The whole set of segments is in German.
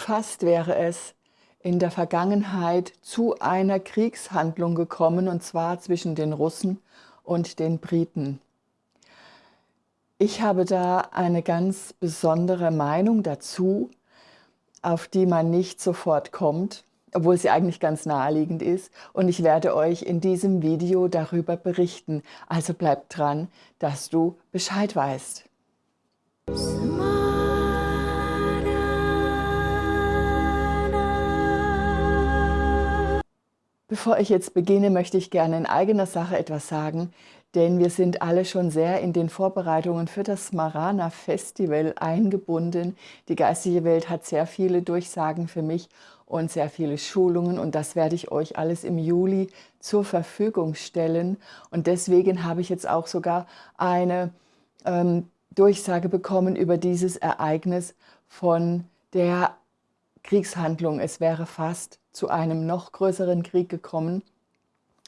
Fast wäre es in der Vergangenheit zu einer Kriegshandlung gekommen, und zwar zwischen den Russen und den Briten. Ich habe da eine ganz besondere Meinung dazu, auf die man nicht sofort kommt, obwohl sie eigentlich ganz naheliegend ist. Und ich werde euch in diesem Video darüber berichten. Also bleibt dran, dass du Bescheid weißt. Bevor ich jetzt beginne, möchte ich gerne in eigener Sache etwas sagen, denn wir sind alle schon sehr in den Vorbereitungen für das Smarana Festival eingebunden. Die geistige Welt hat sehr viele Durchsagen für mich und sehr viele Schulungen und das werde ich euch alles im Juli zur Verfügung stellen. Und deswegen habe ich jetzt auch sogar eine ähm, Durchsage bekommen über dieses Ereignis von der Kriegshandlung. Es wäre fast zu einem noch größeren Krieg gekommen.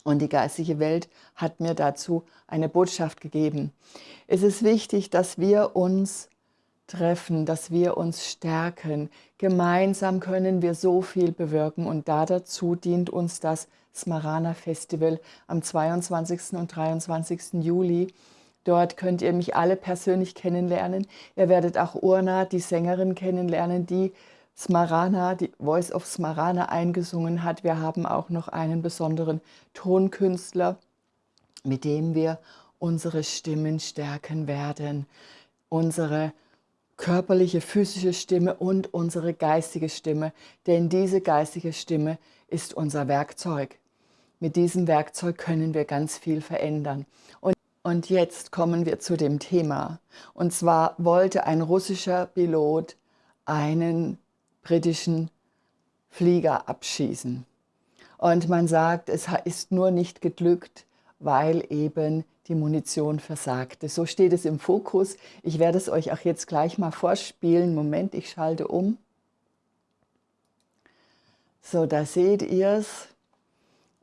Und die geistige Welt hat mir dazu eine Botschaft gegeben. Es ist wichtig, dass wir uns treffen, dass wir uns stärken. Gemeinsam können wir so viel bewirken und da dazu dient uns das Smarana Festival am 22. und 23. Juli. Dort könnt ihr mich alle persönlich kennenlernen. Ihr werdet auch Urna, die Sängerin, kennenlernen, die Smarana, die Voice of Smarana eingesungen hat. Wir haben auch noch einen besonderen Tonkünstler, mit dem wir unsere Stimmen stärken werden. Unsere körperliche, physische Stimme und unsere geistige Stimme. Denn diese geistige Stimme ist unser Werkzeug. Mit diesem Werkzeug können wir ganz viel verändern. Und, und jetzt kommen wir zu dem Thema. Und zwar wollte ein russischer Pilot einen britischen Flieger abschießen. Und man sagt, es ist nur nicht geglückt, weil eben die Munition versagte. So steht es im Fokus. Ich werde es euch auch jetzt gleich mal vorspielen. Moment, ich schalte um. So, da seht ihr es.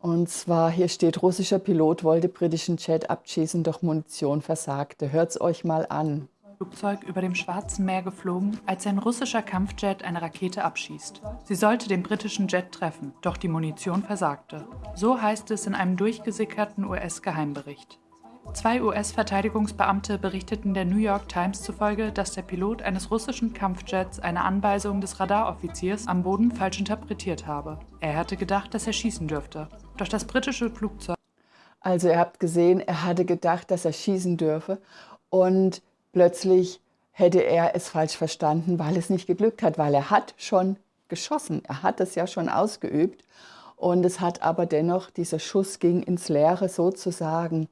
Und zwar, hier steht, russischer Pilot wollte britischen Jet abschießen, doch Munition versagte. Hört es euch mal an. Flugzeug über dem Schwarzen Meer geflogen, als ein russischer Kampfjet eine Rakete abschießt. Sie sollte den britischen Jet treffen, doch die Munition versagte. So heißt es in einem durchgesickerten US-Geheimbericht. Zwei US-Verteidigungsbeamte berichteten der New York Times zufolge, dass der Pilot eines russischen Kampfjets eine Anweisung des Radaroffiziers am Boden falsch interpretiert habe. Er hatte gedacht, dass er schießen dürfte. Doch das britische Flugzeug also ihr habt gesehen, er hatte gedacht, dass er schießen dürfe und plötzlich hätte er es falsch verstanden, weil es nicht geglückt hat, weil er hat schon geschossen, er hat es ja schon ausgeübt und es hat aber dennoch, dieser Schuss ging ins Leere sozusagen.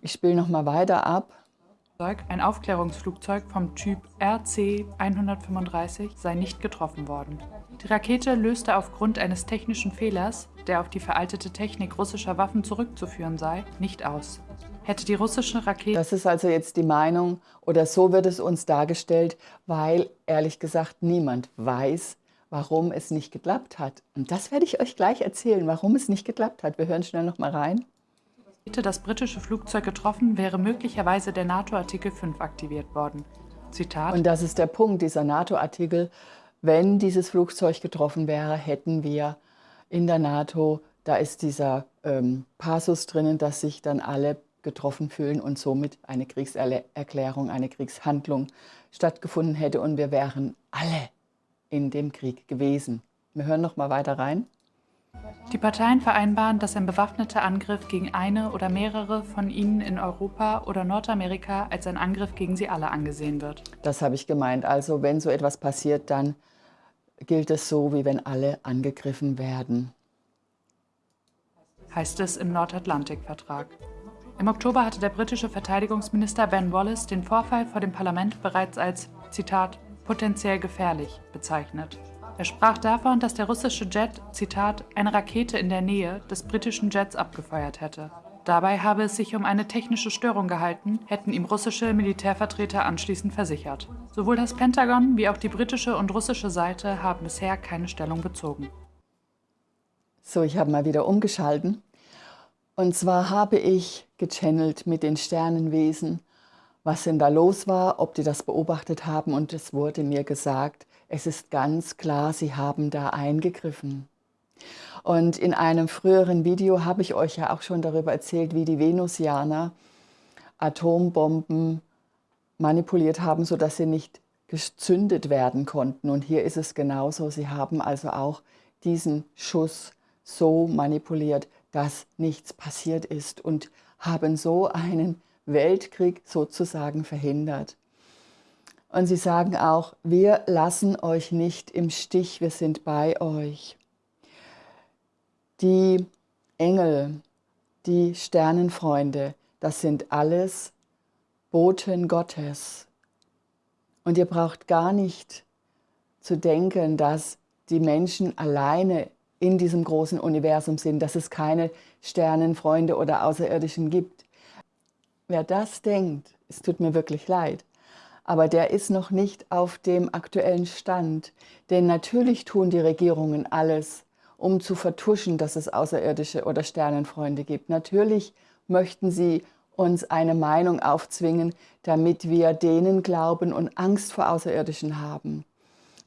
Ich spiele nochmal weiter ab. Ein Aufklärungsflugzeug vom Typ RC-135 sei nicht getroffen worden. Die Rakete löste aufgrund eines technischen Fehlers, der auf die veraltete Technik russischer Waffen zurückzuführen sei, nicht aus hätte die russische Rakete... Das ist also jetzt die Meinung, oder so wird es uns dargestellt, weil ehrlich gesagt niemand weiß, warum es nicht geklappt hat. Und das werde ich euch gleich erzählen, warum es nicht geklappt hat. Wir hören schnell noch mal rein. Hätte das britische Flugzeug getroffen, wäre möglicherweise der NATO-Artikel 5 aktiviert worden. Zitat. Und das ist der Punkt, dieser NATO-Artikel. Wenn dieses Flugzeug getroffen wäre, hätten wir in der NATO, da ist dieser ähm, Passus drinnen, dass sich dann alle getroffen fühlen und somit eine Kriegserklärung, eine Kriegshandlung stattgefunden hätte und wir wären alle in dem Krieg gewesen. Wir hören noch mal weiter rein. Die Parteien vereinbaren, dass ein bewaffneter Angriff gegen eine oder mehrere von ihnen in Europa oder Nordamerika als ein Angriff gegen sie alle angesehen wird. Das habe ich gemeint. Also wenn so etwas passiert, dann gilt es so, wie wenn alle angegriffen werden. Heißt es im Nordatlantikvertrag. Im Oktober hatte der britische Verteidigungsminister Ben Wallace den Vorfall vor dem Parlament bereits als, Zitat, potenziell gefährlich bezeichnet. Er sprach davon, dass der russische Jet, Zitat, eine Rakete in der Nähe des britischen Jets abgefeuert hätte. Dabei habe es sich um eine technische Störung gehalten, hätten ihm russische Militärvertreter anschließend versichert. Sowohl das Pentagon wie auch die britische und russische Seite haben bisher keine Stellung bezogen. So, ich habe mal wieder umgeschalten. Und zwar habe ich gechannelt mit den Sternenwesen, was denn da los war, ob die das beobachtet haben und es wurde mir gesagt, Es ist ganz klar, sie haben da eingegriffen. Und in einem früheren Video habe ich euch ja auch schon darüber erzählt, wie die Venusianer Atombomben manipuliert haben, sodass sie nicht gezündet werden konnten. Und hier ist es genauso. Sie haben also auch diesen Schuss so manipuliert, dass nichts passiert ist und haben so einen Weltkrieg sozusagen verhindert. Und sie sagen auch, wir lassen euch nicht im Stich, wir sind bei euch. Die Engel, die Sternenfreunde, das sind alles Boten Gottes. Und ihr braucht gar nicht zu denken, dass die Menschen alleine in diesem großen Universum sind, dass es keine Sternenfreunde oder Außerirdischen gibt. Wer das denkt, es tut mir wirklich leid, aber der ist noch nicht auf dem aktuellen Stand. Denn natürlich tun die Regierungen alles, um zu vertuschen, dass es Außerirdische oder Sternenfreunde gibt. Natürlich möchten sie uns eine Meinung aufzwingen, damit wir denen glauben und Angst vor Außerirdischen haben.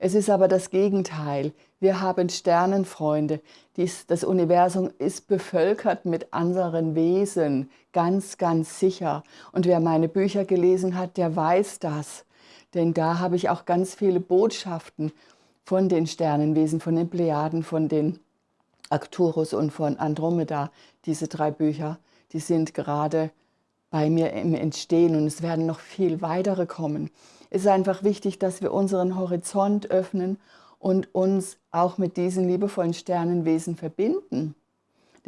Es ist aber das Gegenteil. Wir haben Sternenfreunde. Dies, das Universum ist bevölkert mit anderen Wesen, ganz, ganz sicher. Und wer meine Bücher gelesen hat, der weiß das. Denn da habe ich auch ganz viele Botschaften von den Sternenwesen, von den Plejaden, von den Arcturus und von Andromeda. Diese drei Bücher, die sind gerade bei mir im Entstehen und es werden noch viel weitere kommen. Es ist einfach wichtig, dass wir unseren Horizont öffnen und uns auch mit diesen liebevollen Sternenwesen verbinden.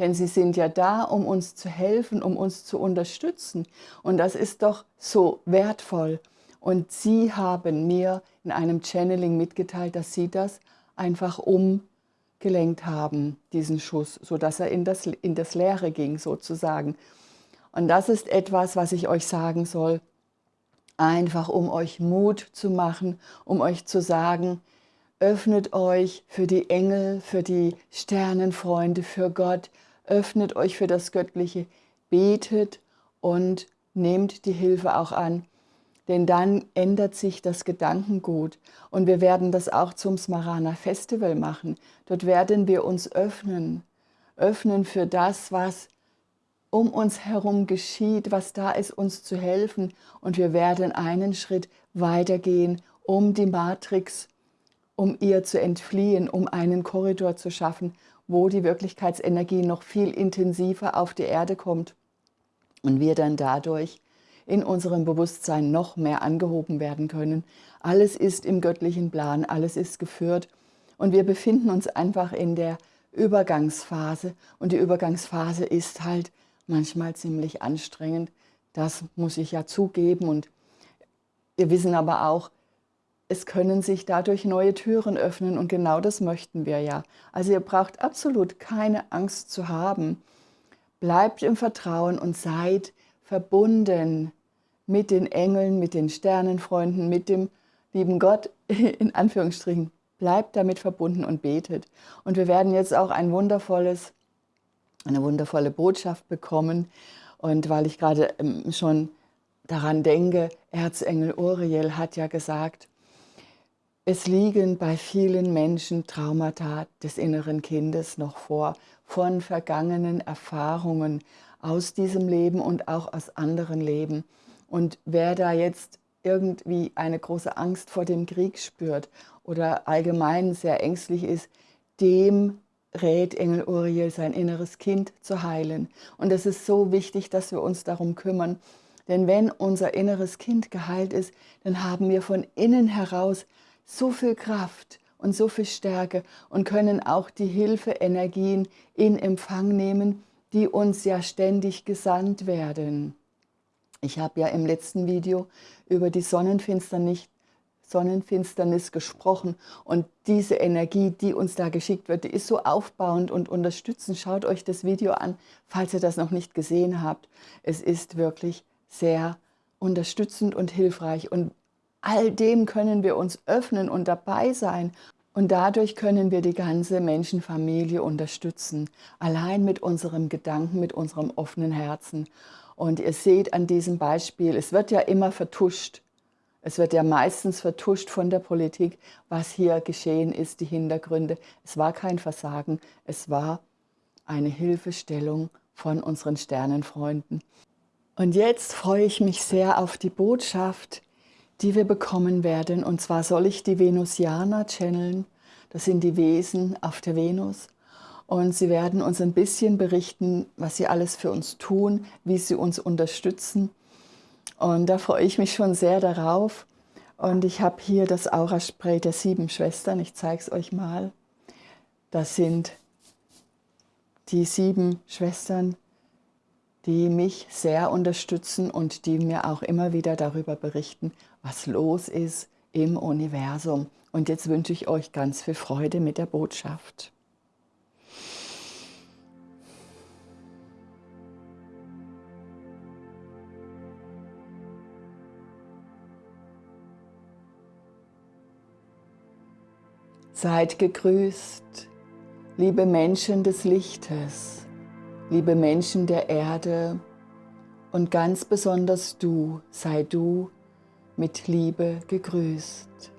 Denn sie sind ja da, um uns zu helfen, um uns zu unterstützen. Und das ist doch so wertvoll. Und sie haben mir in einem Channeling mitgeteilt, dass sie das einfach umgelenkt haben, diesen Schuss, sodass er in das, in das Leere ging sozusagen. Und das ist etwas, was ich euch sagen soll, einfach um euch Mut zu machen, um euch zu sagen, öffnet euch für die Engel, für die Sternenfreunde, für Gott, öffnet euch für das Göttliche, betet und nehmt die Hilfe auch an. Denn dann ändert sich das Gedankengut. Und wir werden das auch zum Smarana Festival machen. Dort werden wir uns öffnen. Öffnen für das, was um uns herum geschieht, was da ist, uns zu helfen. Und wir werden einen Schritt weitergehen, um die Matrix, um ihr zu entfliehen, um einen Korridor zu schaffen, wo die Wirklichkeitsenergie noch viel intensiver auf die Erde kommt und wir dann dadurch in unserem Bewusstsein noch mehr angehoben werden können. Alles ist im göttlichen Plan, alles ist geführt und wir befinden uns einfach in der Übergangsphase und die Übergangsphase ist halt manchmal ziemlich anstrengend. Das muss ich ja zugeben. Und wir wissen aber auch, es können sich dadurch neue Türen öffnen und genau das möchten wir ja. Also ihr braucht absolut keine Angst zu haben. Bleibt im Vertrauen und seid verbunden mit den Engeln, mit den Sternenfreunden, mit dem lieben Gott, in Anführungsstrichen. Bleibt damit verbunden und betet. Und wir werden jetzt auch ein wundervolles eine wundervolle Botschaft bekommen. Und weil ich gerade ähm, schon daran denke, Erzengel Uriel hat ja gesagt, es liegen bei vielen Menschen Traumata des inneren Kindes noch vor, von vergangenen Erfahrungen aus diesem Leben und auch aus anderen Leben. Und wer da jetzt irgendwie eine große Angst vor dem Krieg spürt oder allgemein sehr ängstlich ist, dem rät Engel Uriel, sein inneres Kind zu heilen. Und es ist so wichtig, dass wir uns darum kümmern. Denn wenn unser inneres Kind geheilt ist, dann haben wir von innen heraus so viel Kraft und so viel Stärke und können auch die Hilfeenergien in Empfang nehmen, die uns ja ständig gesandt werden. Ich habe ja im letzten Video über die Sonnenfinsternis Sonnenfinsternis gesprochen und diese Energie, die uns da geschickt wird, die ist so aufbauend und unterstützend. Schaut euch das Video an, falls ihr das noch nicht gesehen habt. Es ist wirklich sehr unterstützend und hilfreich und all dem können wir uns öffnen und dabei sein und dadurch können wir die ganze Menschenfamilie unterstützen, allein mit unserem Gedanken, mit unserem offenen Herzen. Und ihr seht an diesem Beispiel, es wird ja immer vertuscht. Es wird ja meistens vertuscht von der Politik, was hier geschehen ist, die Hintergründe. Es war kein Versagen, es war eine Hilfestellung von unseren Sternenfreunden. Und jetzt freue ich mich sehr auf die Botschaft, die wir bekommen werden. Und zwar soll ich die Venusianer channeln. Das sind die Wesen auf der Venus. Und sie werden uns ein bisschen berichten, was sie alles für uns tun, wie sie uns unterstützen. Und da freue ich mich schon sehr darauf. Und ich habe hier das Aura-Spray der sieben Schwestern. Ich zeige es euch mal. Das sind die sieben Schwestern, die mich sehr unterstützen und die mir auch immer wieder darüber berichten, was los ist im Universum. Und jetzt wünsche ich euch ganz viel Freude mit der Botschaft. Seid gegrüßt, liebe Menschen des Lichtes, liebe Menschen der Erde und ganz besonders du, sei du mit Liebe gegrüßt.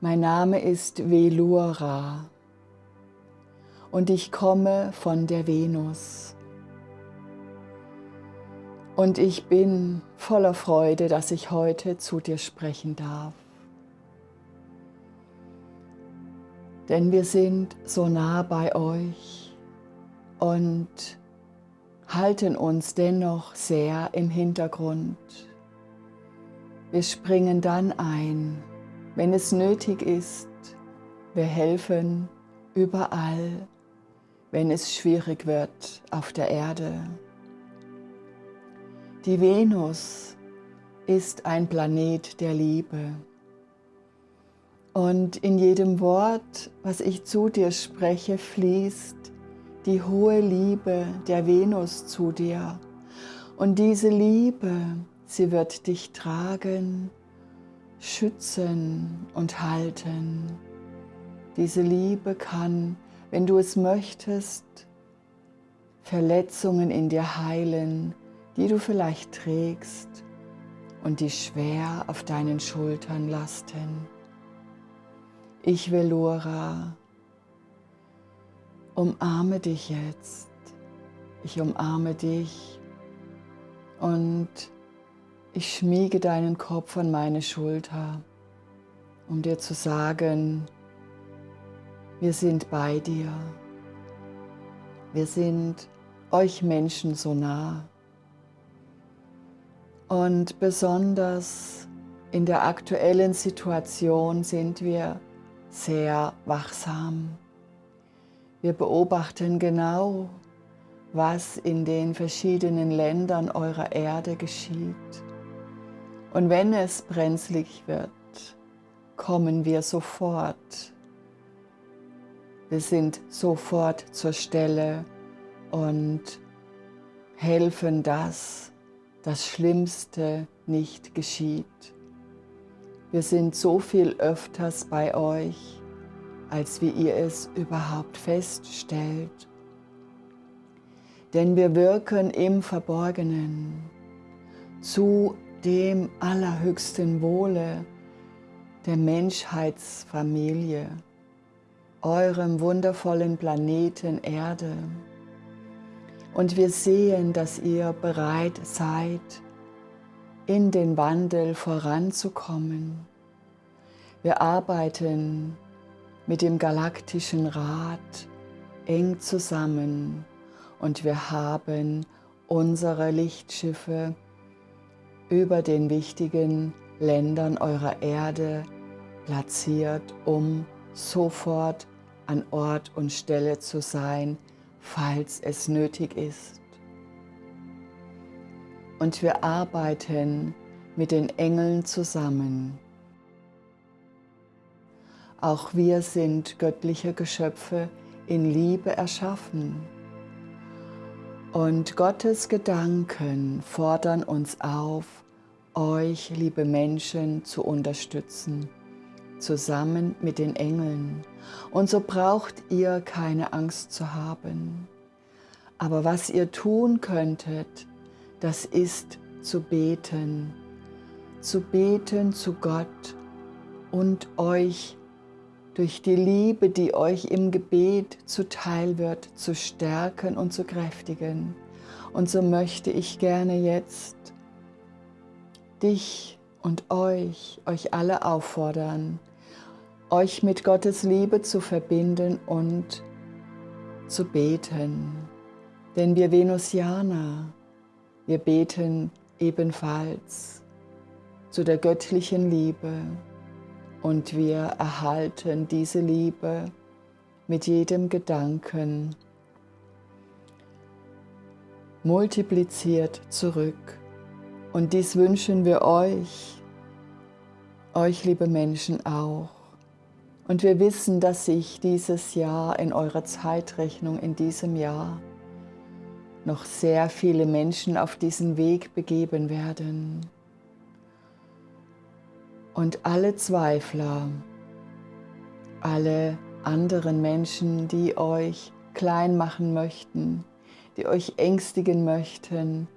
Mein Name ist Velura und ich komme von der Venus. Und ich bin voller Freude, dass ich heute zu dir sprechen darf. Denn wir sind so nah bei euch und halten uns dennoch sehr im Hintergrund. Wir springen dann ein, wenn es nötig ist. Wir helfen überall, wenn es schwierig wird auf der Erde. Die Venus ist ein Planet der Liebe. Und in jedem Wort, was ich zu dir spreche, fließt die hohe Liebe der Venus zu dir. Und diese Liebe, sie wird dich tragen, schützen und halten. Diese Liebe kann, wenn du es möchtest, Verletzungen in dir heilen, die du vielleicht trägst und die schwer auf deinen Schultern lasten. Ich, Velura, umarme dich jetzt. Ich umarme dich und ich schmiege deinen Kopf an meine Schulter, um dir zu sagen, wir sind bei dir. Wir sind euch Menschen so nah. Und besonders in der aktuellen Situation sind wir sehr wachsam. Wir beobachten genau, was in den verschiedenen Ländern eurer Erde geschieht. Und wenn es brenzlig wird, kommen wir sofort. Wir sind sofort zur Stelle und helfen das, das Schlimmste nicht geschieht. Wir sind so viel öfters bei euch, als wie ihr es überhaupt feststellt. Denn wir wirken im Verborgenen zu dem allerhöchsten Wohle der Menschheitsfamilie, eurem wundervollen Planeten Erde. Und wir sehen, dass ihr bereit seid, in den Wandel voranzukommen. Wir arbeiten mit dem Galaktischen Rat eng zusammen und wir haben unsere Lichtschiffe über den wichtigen Ländern eurer Erde platziert, um sofort an Ort und Stelle zu sein, falls es nötig ist. Und wir arbeiten mit den Engeln zusammen. Auch wir sind göttliche Geschöpfe in Liebe erschaffen. Und Gottes Gedanken fordern uns auf, euch, liebe Menschen, zu unterstützen, zusammen mit den Engeln. Und so braucht ihr keine Angst zu haben. Aber was ihr tun könntet, das ist zu beten, zu beten zu Gott und euch durch die Liebe, die euch im Gebet zuteil wird, zu stärken und zu kräftigen. Und so möchte ich gerne jetzt dich und euch, euch alle auffordern, euch mit Gottes Liebe zu verbinden und zu beten. Denn wir Venusianer, wir beten ebenfalls zu der göttlichen Liebe und wir erhalten diese Liebe mit jedem Gedanken multipliziert zurück. Und dies wünschen wir euch, euch liebe Menschen auch. Und wir wissen, dass sich dieses Jahr in eurer Zeitrechnung, in diesem Jahr, noch sehr viele Menschen auf diesen Weg begeben werden. Und alle Zweifler, alle anderen Menschen, die euch klein machen möchten, die euch ängstigen möchten,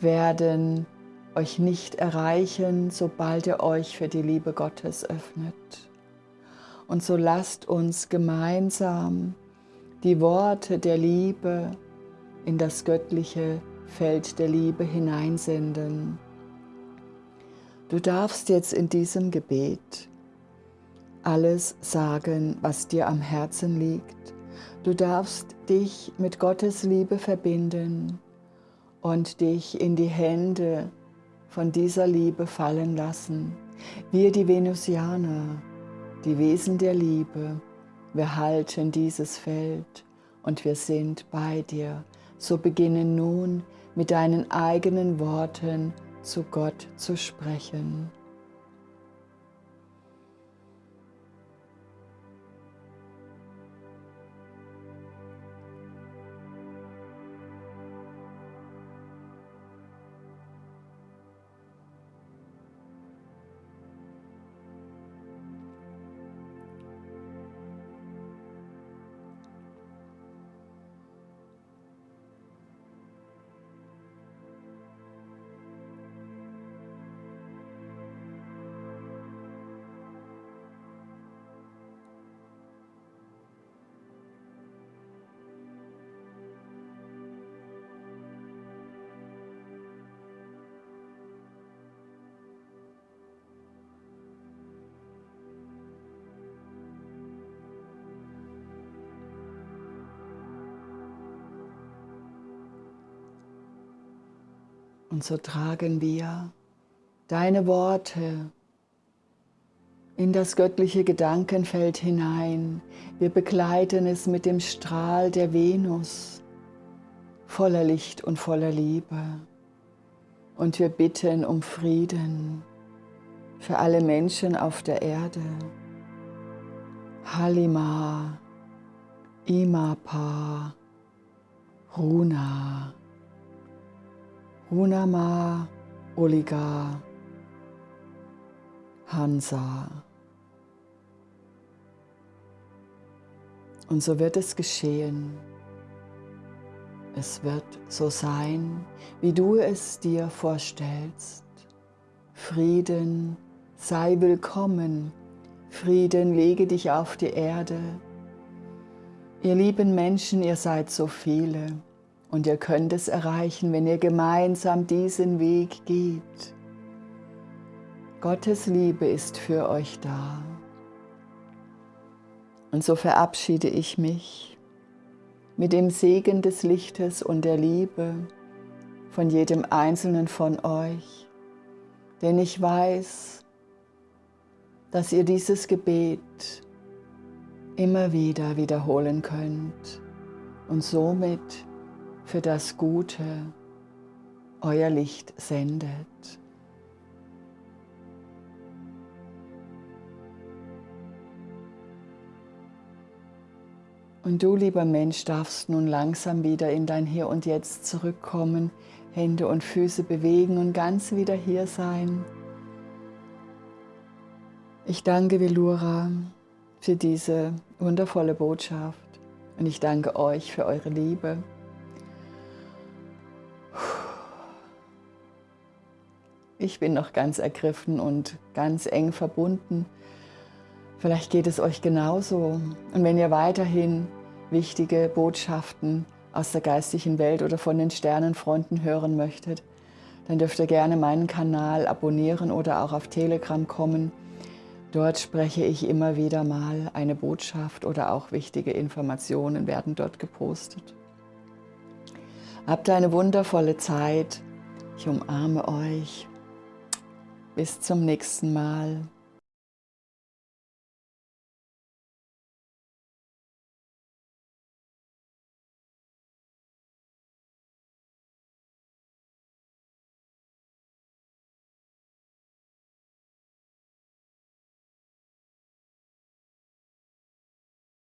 werden euch nicht erreichen, sobald ihr euch für die Liebe Gottes öffnet. Und so lasst uns gemeinsam die Worte der Liebe in das göttliche Feld der Liebe hineinsenden. Du darfst jetzt in diesem Gebet alles sagen, was dir am Herzen liegt. Du darfst dich mit Gottes Liebe verbinden und dich in die Hände von dieser Liebe fallen lassen. Wir, die Venusianer, die Wesen der Liebe, wir halten dieses Feld und wir sind bei dir. So beginne nun mit deinen eigenen Worten zu Gott zu sprechen. Und so tragen wir deine Worte in das göttliche Gedankenfeld hinein. Wir begleiten es mit dem Strahl der Venus, voller Licht und voller Liebe. Und wir bitten um Frieden für alle Menschen auf der Erde. Halima, Imapa, Runa. Hunama Oliga Hansa. Und so wird es geschehen. Es wird so sein, wie du es dir vorstellst. Frieden sei willkommen. Frieden lege dich auf die Erde. Ihr lieben Menschen, ihr seid so viele. Und ihr könnt es erreichen, wenn ihr gemeinsam diesen Weg geht. Gottes Liebe ist für euch da. Und so verabschiede ich mich mit dem Segen des Lichtes und der Liebe von jedem Einzelnen von euch, denn ich weiß, dass ihr dieses Gebet immer wieder wiederholen könnt und somit für das Gute euer Licht sendet. Und du, lieber Mensch, darfst nun langsam wieder in dein Hier und Jetzt zurückkommen, Hände und Füße bewegen und ganz wieder hier sein. Ich danke Velura für diese wundervolle Botschaft und ich danke euch für eure Liebe. Ich bin noch ganz ergriffen und ganz eng verbunden. Vielleicht geht es euch genauso. Und wenn ihr weiterhin wichtige Botschaften aus der geistigen Welt oder von den Sternenfronten hören möchtet, dann dürft ihr gerne meinen Kanal abonnieren oder auch auf Telegram kommen. Dort spreche ich immer wieder mal eine Botschaft oder auch wichtige Informationen werden dort gepostet. Habt eine wundervolle Zeit. Ich umarme euch. Bis zum nächsten Mal.